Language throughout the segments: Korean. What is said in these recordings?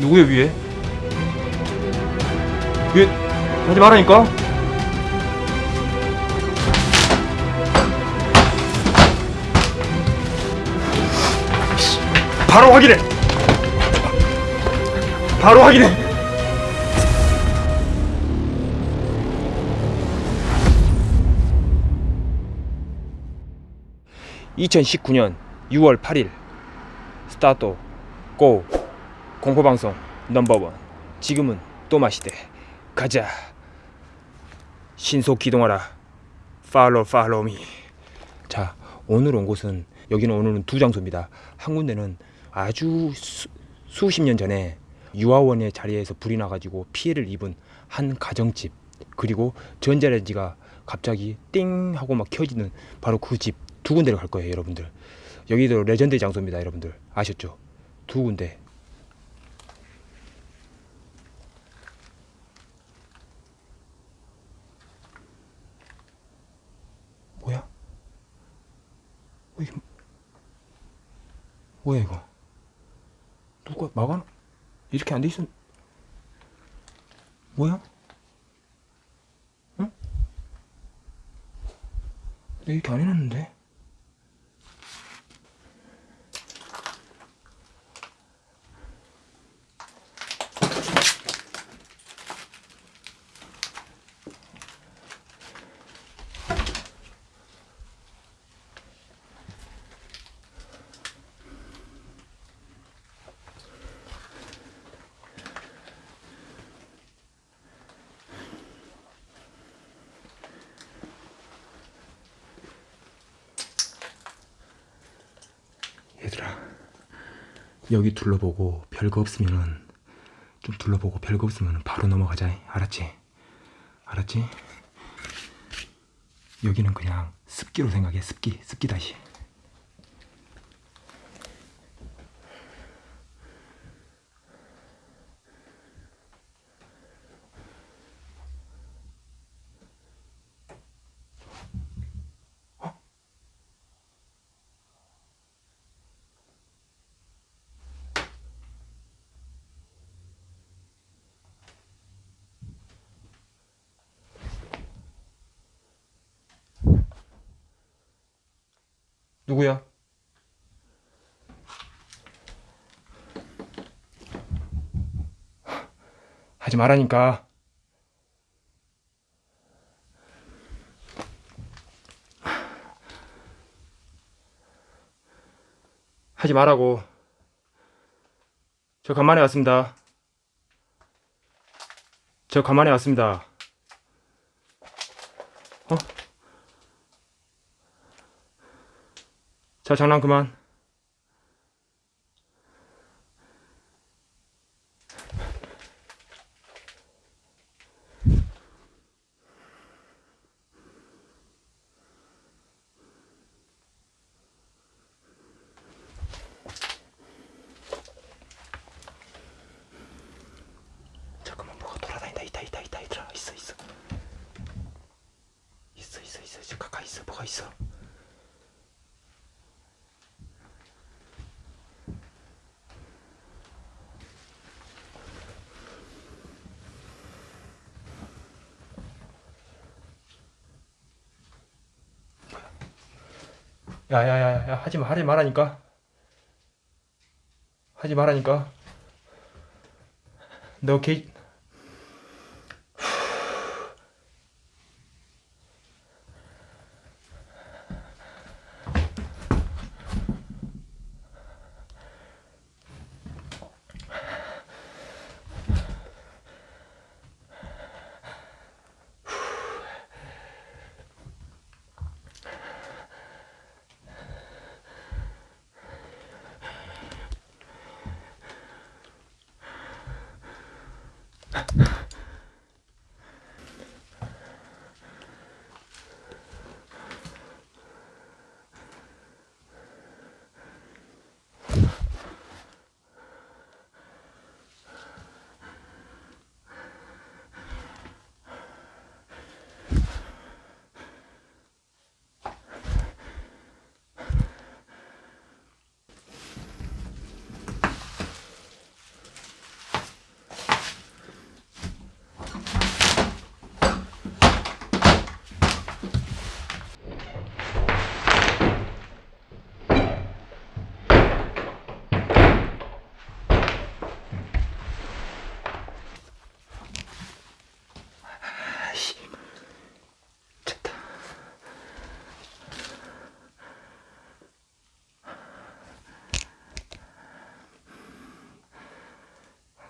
누구야 위에? 위에 하지 말라니까. 바로 확인해. 바로 확인해. (2019년 6월 8일) start go 공포방송 number one. 지금은 또 마시대. 가자. 신속 기동하라. follow follow me. 자 오늘 온 곳은 여기는 오늘은 두 장소입니다. 한 군데는 아주 수, 수십 년 전에 유아원의 자리에서 불이 나가지고 피해를 입은 한 가정집. 그리고 전자레인지가 갑자기 띵 하고 막 켜지는 바로 그 집 두 군데를 갈 거예요 여러분들. 여기도 레전드 장소입니다 여러분들. 아셨죠? 두 군데 뭐야? 왜 이게 뭐야 이거? 누가 막아? 이렇게 안 돼 있었? 뭐야? 응? 내가 이렇게 안 해놨는데? 얘들아 여기 둘러보고 별거 없으면은 좀 둘러보고 별거 없으면 바로 넘어가자 알았지? 알았지? 여기는 그냥 습기로 생각해 습기 습기 다시 누구야? 하지 말라니까. 하지 말라고. 저 간만에 왔습니다. 저 간만에 왔습니다. 자, 장난 그만. 잠깐만 뭐가 돌아다닌다 있다 있다 있다 있다 있어 있어 있어 있어 있어 있어 가까이 있어 뭐가 있어 야야야야 하지 마 하지 말라니까. 하지 말라니까. 너 개...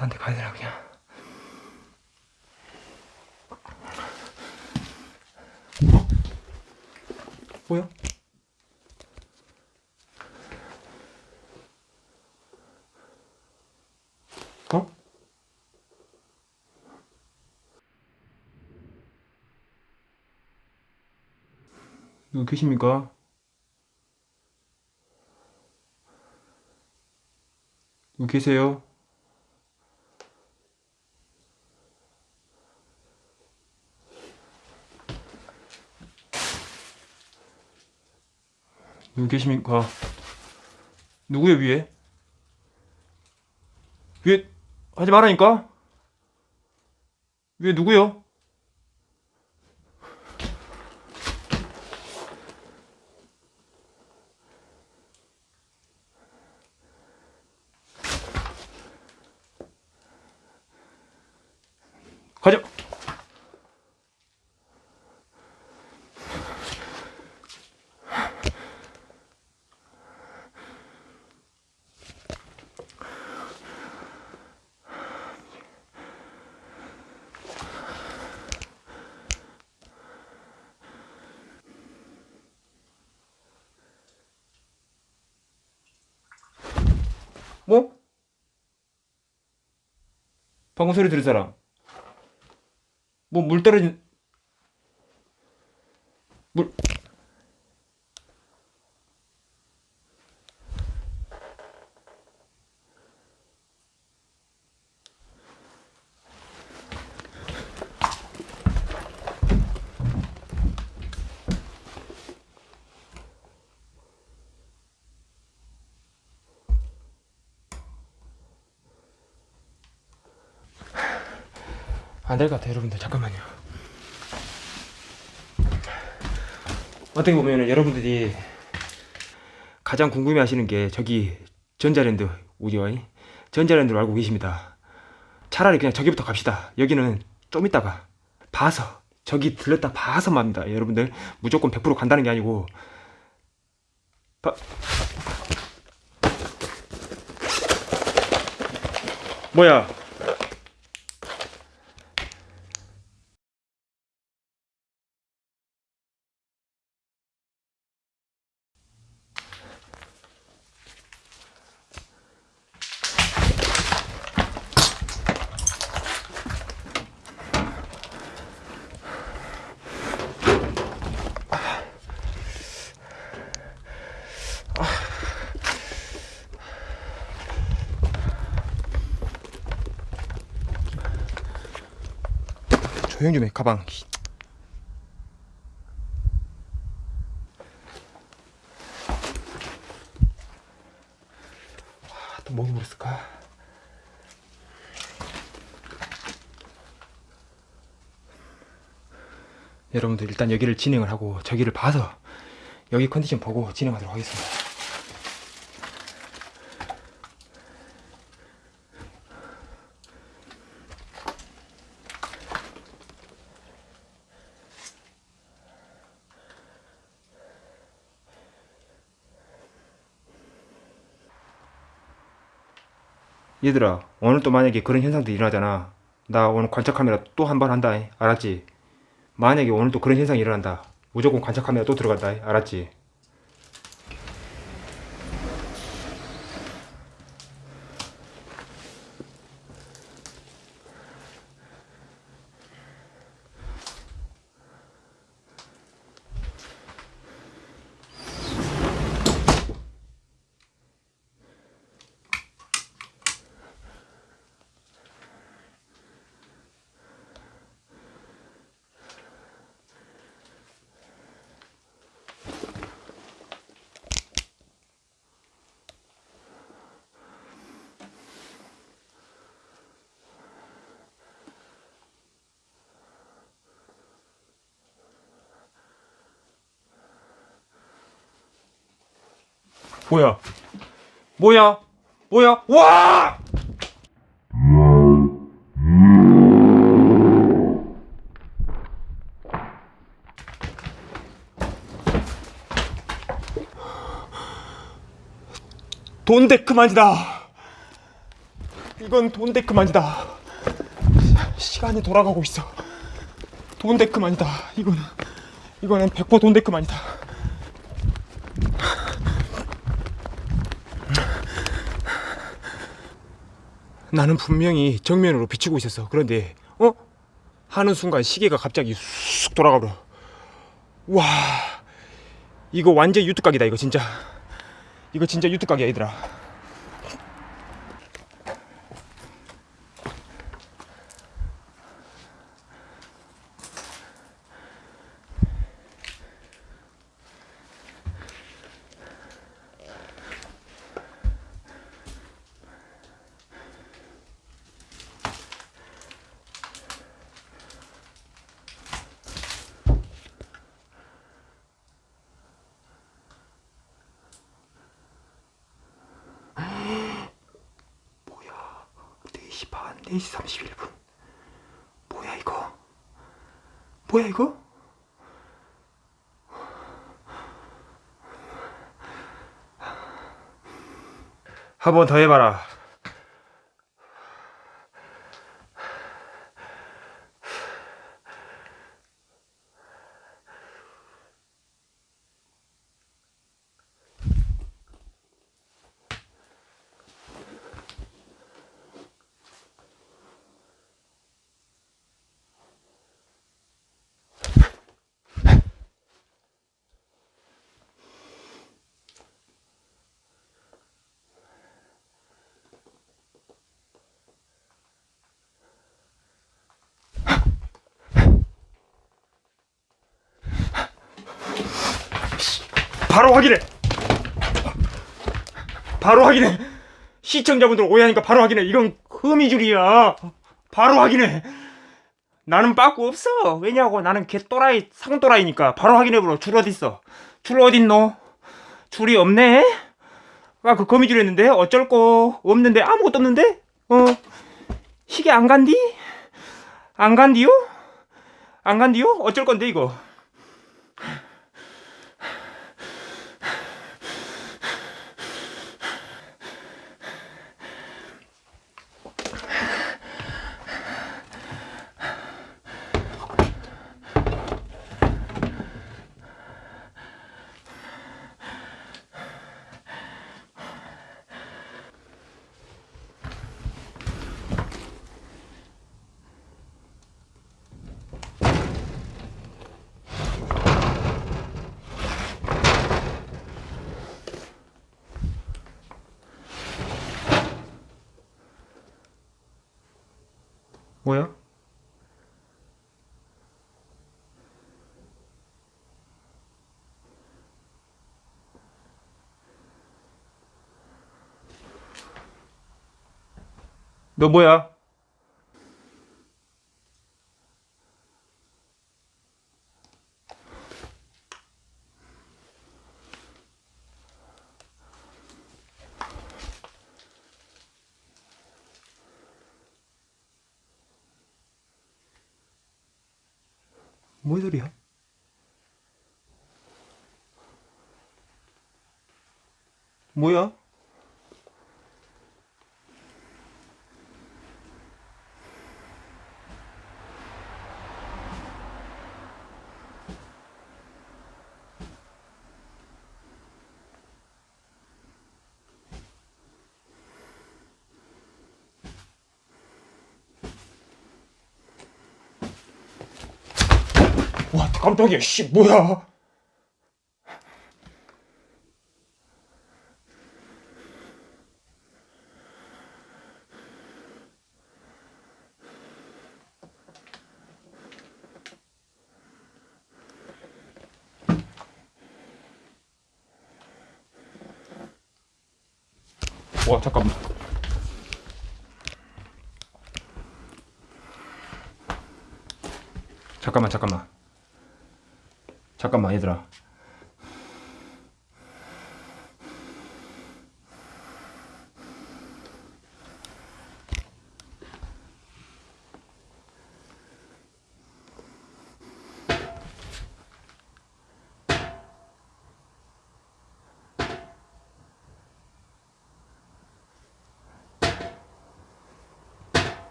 딴 데 가야 되나 그냥 뭐야? 어? 누구 계십니까? 누구 계세요? 누구 계십니까? 누구요 위에? 위에 하지 말라니까? 위에 누구요? 가자. 뭐? 방금 소리 들은 사람? 뭐 물 떨어진 물 될 것 같아요 여러분들 잠깐만요. 어떻게 보면 여러분들이 가장 궁금해 하시는 게 저기 전자랜드 우리와 전자랜드로 알고 계십니다. 차라리 그냥 저기부터 갑시다. 여기는 좀 이따가 봐서 저기 들렸다 봐서 맙니다. 여러분들 무조건 100% 간다는 게 아니고. 봐... 뭐야 조용 좀 해 가방. 와, 또 목이 물었을까? 여러분들 일단 여기를 진행을 하고 저기를 봐서 여기 컨디션 보고 진행하도록 하겠습니다 얘들아 오늘 또 만약에 그런 현상들이 일어나잖아 나 오늘 관찰 카메라 또 한 번 한다 알았지? 만약에 오늘 또 그런 현상이 일어난다 무조건 관찰 카메라 또 들어간다 알았지? 뭐야? 뭐야? 뭐야? 와! 돈데 그만이다. 이건 돈데크만이다. 시간이 돌아가고 있어. 돈데크만이다. 이거는 이거는 100% 돈데크만이다. 나는 분명히 정면으로 비추고 있었어. 그런데 어? 하는 순간 시계가 갑자기 쑥 돌아가버려. 와, 이거 완전 유튜각이다. 이거 진짜. 이거 진짜 유튜각이야, 얘들아. 뭐야 4시 반 4시 31분 뭐야 이거 뭐야 이거 한번 더 해봐라 바로 확인해 바로 확인해. 시청자분들 오해하니까 바로 확인해. 이건 흠이줄이야. 바로 확인해. 나는 빠꾸 없어. 왜냐고. 나는 개또라이 상또라이니까. 바로 확인해보러 줄 어딨어? 줄 어딨노? 줄이 없네? 아그 거미줄 했는데? 어쩔 거 없는데? 아무것도 없는데? 어? 시계 안 간디? 안 간디요? 안 간디요? 어쩔 건데 이거 뭐야? 너 뭐야? 뭔 소리야? 뭐야? 와 깜짝이야. 씨 뭐야? 와 잠깐만. 잠깐만 잠깐만 잠깐만 얘들아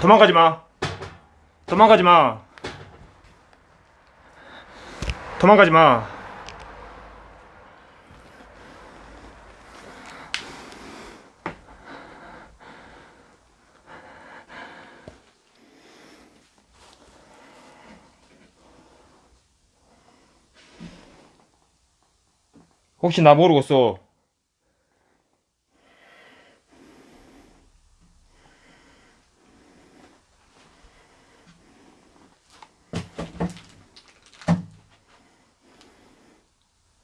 도망가지 마. 도망가지 마. 도망가지 마. 혹시 나 모르겠어?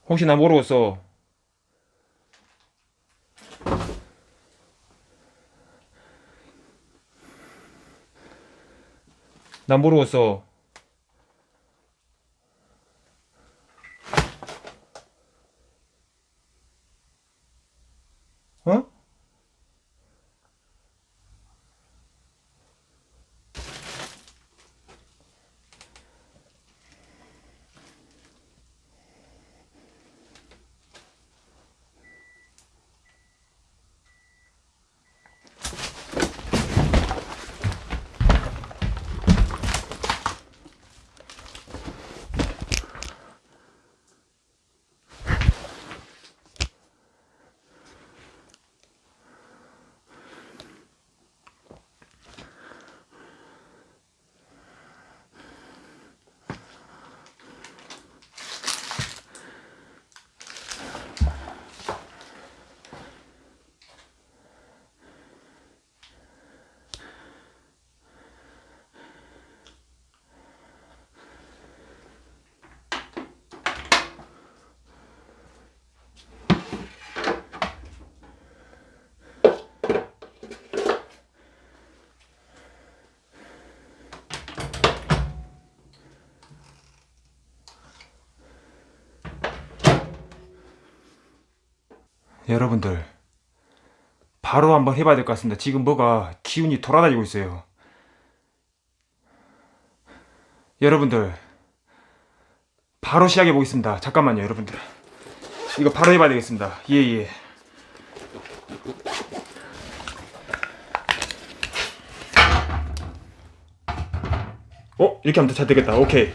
혹시 나 모르겠어? 나 모르겠어. 어? 여러분들 바로 한번 해봐야 될 것 같습니다. 지금 뭐가 기운이 돌아다니고 있어요. 여러분들 바로 시작해 보겠습니다. 잠깐만요, 여러분들. 이거 바로 해봐야 되겠습니다. 예 예. 어 이렇게 하면 더잘 되겠다. 오케이.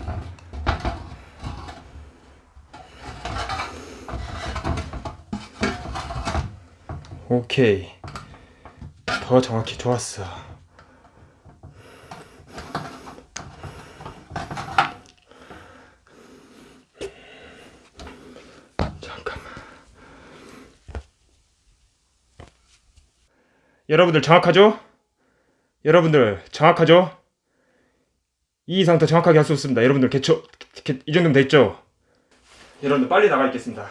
오케이. 더 정확히 좋았어. 잠깐만. 여러분들 정확하죠? 여러분들 정확하죠? 이 이상 더 정확하게 할 수 없습니다. 여러분들 개초 개- 이 정도면 됐죠? 여러분들 빨리 나가 있겠습니다.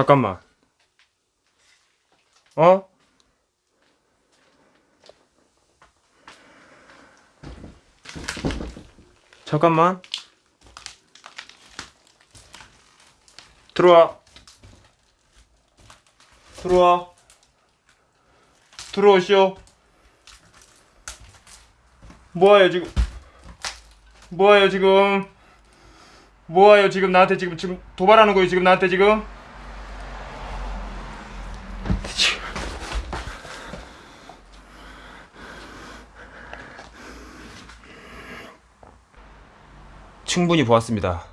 잠깐만. 어? 잠깐만. 들어와. 들어와. 들어오시오. 뭐하요 지금? 뭐하요 지금? 뭐하요 지금 나한테 지금 지금 도발하는 거예요 지금 나한테 지금? 충분히 보았습니다.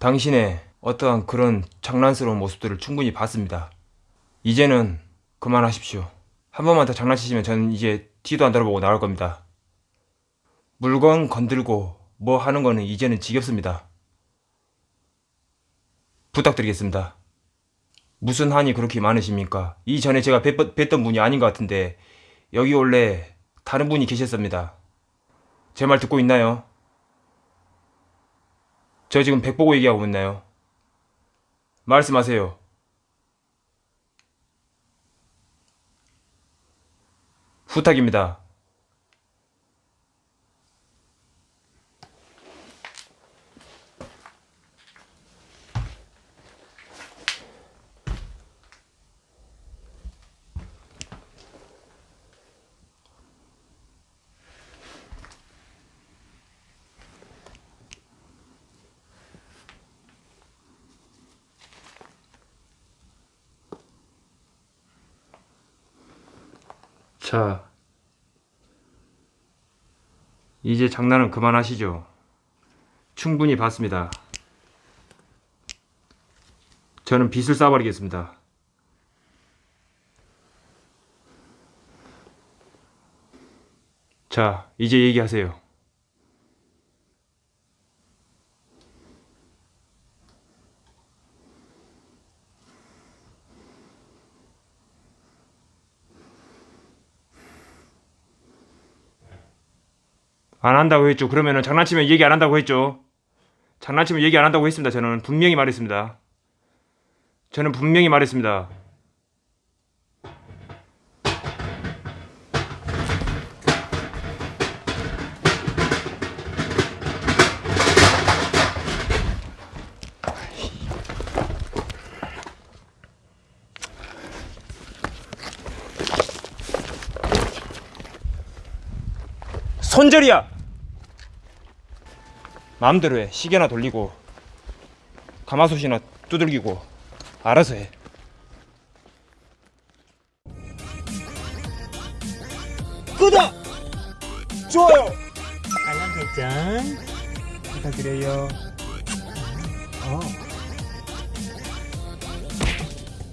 당신의 어떠한 그런 장난스러운 모습들을 충분히 봤습니다. 이제는 그만하십시오. 한 번만 더 장난치시면 저는 이제 뒤도 안 돌아보고 나갈 겁니다. 물건 건들고 뭐 하는 거는 이제는 지겹습니다. 부탁드리겠습니다. 무슨 한이 그렇게 많으십니까? 이전에 제가 뵀, 뵀던 분이 아닌 것 같은데 여기 원래 다른 분이 계셨습니다. 제 말 듣고 있나요? 저 지금 백 보고 얘기하고 있나요? 말씀하세요. 부탁입니다. 자, 이제 장난은 그만하시죠. 충분히 봤습니다. 저는 빚을 쌓아버리겠습니다. 자, 이제 얘기하세요. 안 한다고 했죠. 그러면은 장난치면 얘기 안 한다고 했죠. 장난치면 얘기 안 한다고 했습니다. 저는 분명히 말했습니다. 저는 분명히 말했습니다. 손절이야. 마음대로 해. 시계나 돌리고 가마솥이나 두들기고 알아서 해. 구독! 좋아요! 알람 설정 부탁드려요. 어.